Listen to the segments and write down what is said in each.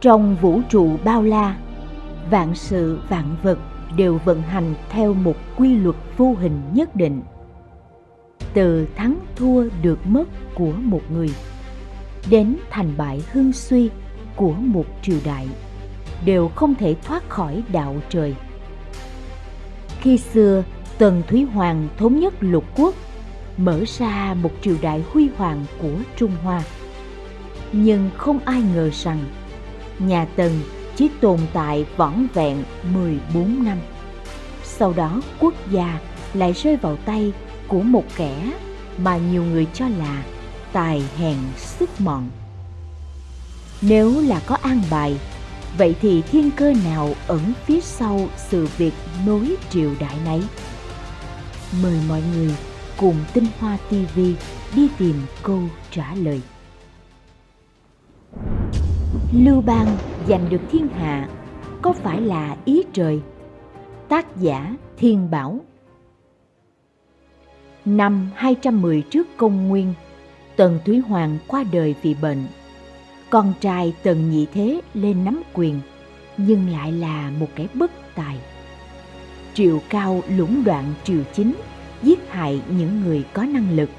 Trong vũ trụ bao la, vạn sự vạn vật đều vận hành theo một quy luật vô hình nhất định. Từ thắng thua được mất của một người đến thành bại hưng suy của một triều đại đều không thể thoát khỏi đạo trời. Khi xưa, Tần Thúy Hoàng thống nhất lục quốc, mở ra một triều đại huy hoàng của Trung Hoa. Nhưng không ai ngờ rằng nhà Tần chỉ tồn tại vỏn vẹn 14 năm. Sau đó quốc gia lại rơi vào tay của một kẻ mà nhiều người cho là tài hèn sức mọn. Nếu là có an bài, vậy thì thiên cơ nào ẩn phía sau sự việc nối triều đại này? Mời mọi người cùng Tinh Hoa TV đi tìm câu trả lời. Lưu Bang giành được thiên hạ có phải là ý trời? Tác giả Thiên Bảo Năm 210 trước công nguyên, Tần Thúy Hoàng qua đời vì bệnh. Con trai Tần Nhị Thế lên nắm quyền, nhưng lại là một kẻ bất tài. Triệu Cao lũng đoạn triều chính, giết hại những người có năng lực.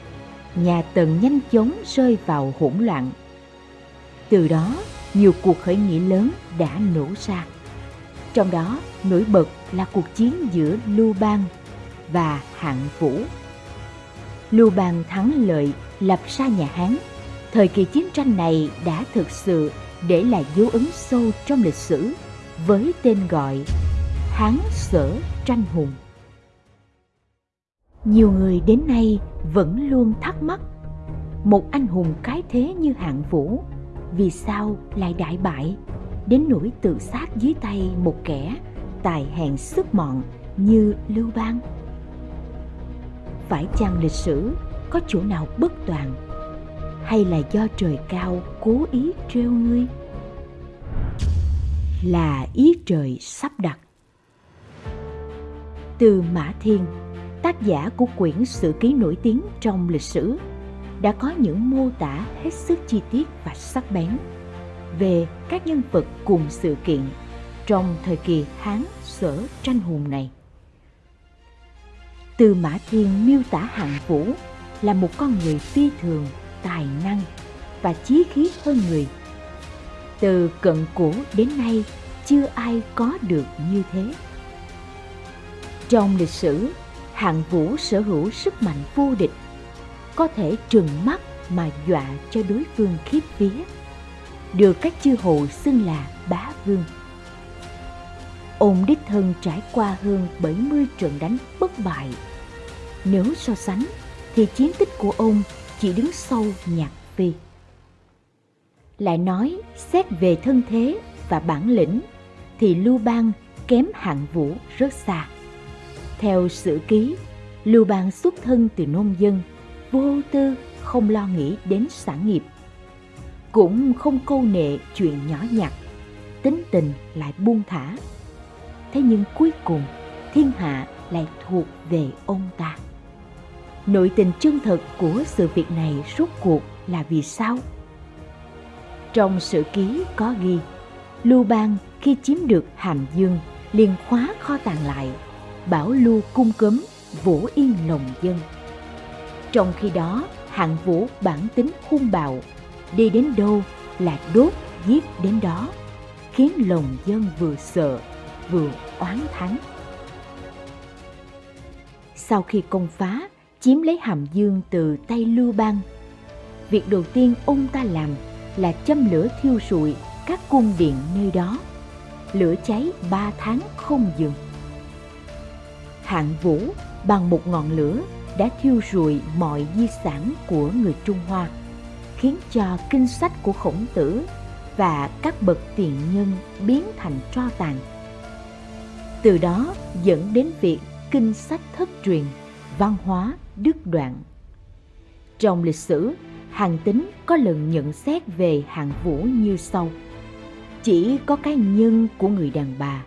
Nhà Tần nhanh chóng rơi vào hỗn loạn. Từ đó, nhiều cuộc khởi nghĩa lớn đã nổ ra. Trong đó, nổi bật là cuộc chiến giữa Lưu Bang và Hạng Vũ. Lưu Bang thắng lợi lập ra nhà Hán. Thời kỳ chiến tranh này đã thực sự để lại dấu ấn sâu trong lịch sử với tên gọi Hán Sở Tranh Hùng. Nhiều người đến nay vẫn luôn thắc mắc một anh hùng cái thế như hạng vũ vì sao lại đại bại. Đến nỗi tự sát dưới tay một kẻ tài hèn sức mọn như lưu bang. Phải chăng lịch sử có chỗ nào bất toàn? Hay là do trời cao cố ý trêu ngươi? Là ý trời sắp đặt. Từ mã thiên, tác giả của quyển sử ký nổi tiếng trong lịch sử đã có những mô tả hết sức chi tiết và sắc bén về các nhân vật cùng sự kiện trong thời kỳ Hán Sở tranh hùng này. Từ Mã Thiên miêu tả Hạng Vũ là một con người phi thường, tài năng và chí khí hơn người. Từ cận cổ đến nay chưa ai có được như thế. Trong lịch sử, Hạng Vũ sở hữu sức mạnh vô địch, có thể trừng mắt mà dọa cho đối phương khiếp vía, được các chư hầu xưng là bá vương. Ông đích thân trải qua hơn 70 trận đánh bất bại. Nếu so sánh, thì chiến tích của ông chỉ đứng sau nhạc phi. Lại nói, xét về thân thế và bản lĩnh, thì Lưu Bang kém hạng vũ rất xa. Theo sử ký, Lưu Bang xuất thân từ nông dân, vô tư không lo nghĩ đến sản nghiệp. Cũng không câu nệ chuyện nhỏ nhặt, tính tình lại buông thả. Thế nhưng cuối cùng, thiên hạ lại thuộc về ông ta. Nội tình chân thật của sự việc này rốt cuộc là vì sao? Trong sử ký có ghi, Lưu Bang khi chiếm được Hàm Dương liền khóa kho tàng lại bảo lưu cung cấm vũ yên lòng dân trong khi đó, hạng vũ bản tính hung bạo. Đi đến đâu là đốt, giết đến đó, khiến lòng dân vừa sợ, vừa oán thắng sau khi công phá, chiếm lấy hàm dương từ tay lưu bang, việc đầu tiên ông ta làm là châm lửa thiêu rụi các cung điện nơi đó. Lửa cháy ba tháng không dừng. Hạng vũ bằng một ngọn lửa đã thiêu rụi mọi di sản của người Trung Hoa, khiến cho kinh sách của khổng tử và các bậc tiền nhân biến thành tro tàn. Từ đó dẫn đến việc kinh sách thất truyền, văn hóa đứt đoạn. Trong lịch sử, Hàng Tính có lần nhận xét về Hàng Vũ như sau. Chỉ có cái nhân của người đàn bà,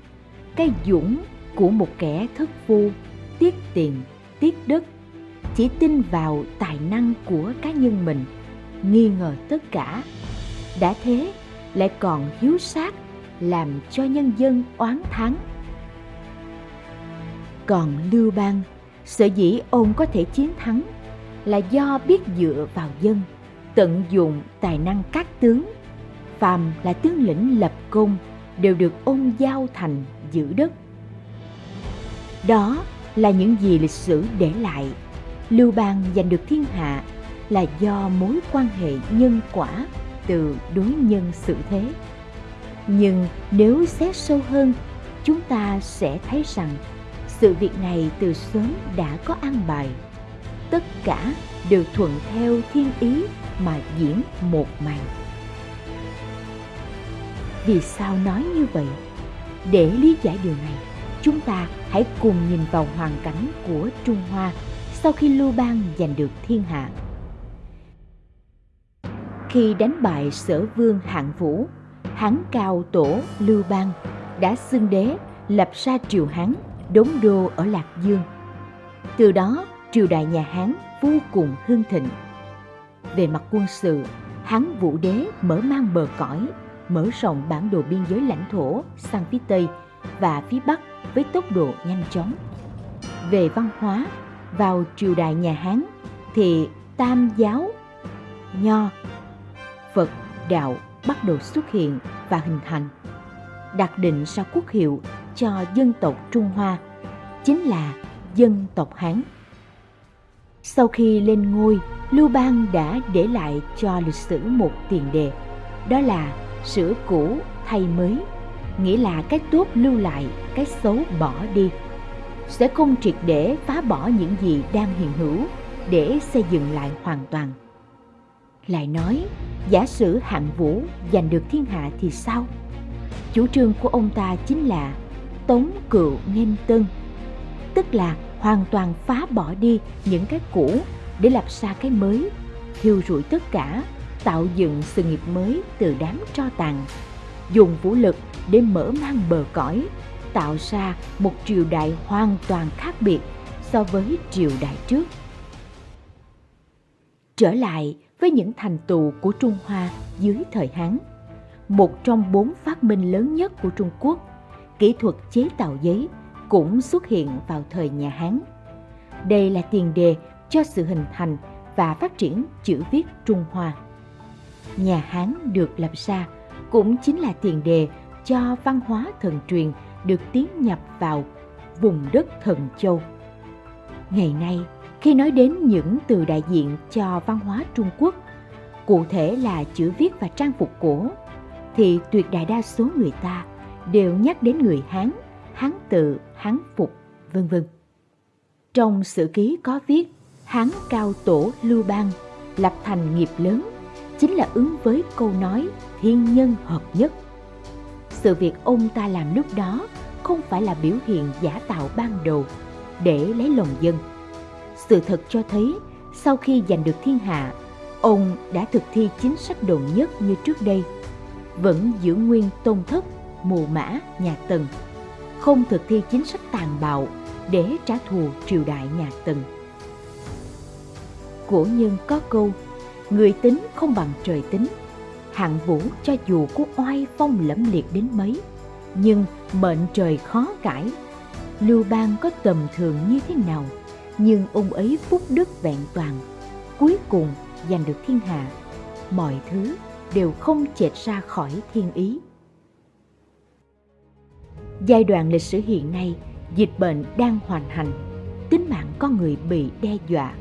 cái dũng của một kẻ thất phu, tiếc tiền, tiếc đất, chỉ tin vào tài năng của cá nhân mình, nghi ngờ tất cả. Đã thế, lại còn hiếu sát làm cho nhân dân oán thắng còn lưu bang sở dĩ ông có thể chiến thắng là do biết dựa vào dân tận dụng tài năng các tướng. Phàm là tướng lĩnh lập công đều được ông giao thành giữ đất. Đó là những gì lịch sử để lại lưu bang giành được thiên hạ là do mối quan hệ nhân quả từ đối nhân xử thế. Nhưng nếu xét sâu hơn, chúng ta sẽ thấy rằng sự việc này từ sớm đã có an bài. Tất cả đều thuận theo thiên ý mà diễn một màn. Vì sao nói như vậy? Để lý giải điều này, chúng ta hãy cùng nhìn vào hoàn cảnh của trung hoa sau khi lưu bang giành được thiên hạ. Khi đánh bại sở vương hạng vũ hán cao tổ lưu bang đã xưng đế, lập ra triều hán, đốn đô ở lạc dương. Từ đó, triều đại nhà hán vô cùng hưng thịnh. Về mặt quân sự hán vũ đế mở mang bờ cõi, mở rộng bản đồ biên giới lãnh thổ sang phía tây và phía bắc với tốc độ nhanh chóng. Về văn hóa vào triều đại nhà hán thì tam giáo nho, phật đạo bắt đầu xuất hiện và hình thành, đặt định sau quốc hiệu cho dân tộc trung hoa, chính là dân tộc hán. Sau khi lên ngôi, lưu bang đã để lại cho lịch sử một tiền đề, đó là sửa cũ thay mới, nghĩa là cái tốt lưu lại, cái xấu bỏ đi sẽ không triệt để phá bỏ những gì đang hiện hữu để xây dựng lại hoàn toàn. Lại nói, giả sử hạng vũ giành được thiên hạ thì sao? Chủ trương của ông ta chính là tống cựu nghênh tân, tức là hoàn toàn phá bỏ đi những cái cũ để lập ra cái mới, thiêu rụi tất cả, tạo dựng sự nghiệp mới từ đám tro tàn, dùng vũ lực để mở mang bờ cõi tạo ra một triều đại hoàn toàn khác biệt so với triều đại trước. Trở lại với những thành tựu của trung hoa dưới thời hán, một trong bốn phát minh lớn nhất của trung quốc, kỹ thuật chế tạo giấy cũng xuất hiện vào thời nhà hán. Đây là tiền đề cho sự hình thành và phát triển chữ viết trung hoa. Nhà hán được lập ra cũng chính là tiền đề cho văn hóa thần truyền được tiến nhập vào vùng đất thần châu. Ngày nay, khi nói đến những từ đại diện cho văn hóa Trung Quốc, cụ thể là chữ viết và trang phục cổ, thì tuyệt đại đa số người ta đều nhắc đến người Hán, Hán tự, Hán phục, vân vân. Trong sử ký có viết Hán cao tổ Lưu Bang lập thành nghiệp lớn chính là ứng với câu nói thiên nhân hợp nhất. Sự việc ông ta làm lúc đó không phải là biểu hiện giả tạo ban đầu để lấy lòng dân. Sự thật cho thấy sau khi giành được thiên hạ, ông đã thực thi chính sách đồn nhất như trước đây, vẫn giữ nguyên tôn thất, mù mã, nhà Tần, không thực thi chính sách tàn bạo để trả thù triều đại nhà Tần. Cổ nhân có câu người tính không bằng trời tính hạng vũ cho dù có oai phong lẫm liệt đến mấy, nhưng mệnh trời khó cãi lưu bang có tầm thường như thế nào, nhưng ông ấy phúc đức vẹn toàn. Cuối cùng, giành được thiên hạ, mọi thứ đều không chệch ra khỏi thiên ý. Giai đoạn lịch sử hiện nay, dịch bệnh đang hoành hành, tính mạng con người bị đe dọa,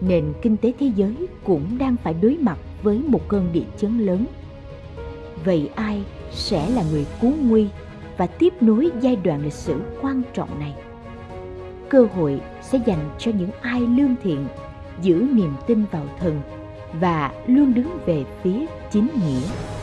nền kinh tế thế giới cũng đang phải đối mặt với một cơn địa chấn lớn. Vậy ai sẽ là người cứu nguy và tiếp nối giai đoạn lịch sử quan trọng này? Cơ hội sẽ dành cho những ai lương thiện, giữ niềm tin vào thần và luôn đứng về phía chính nghĩa.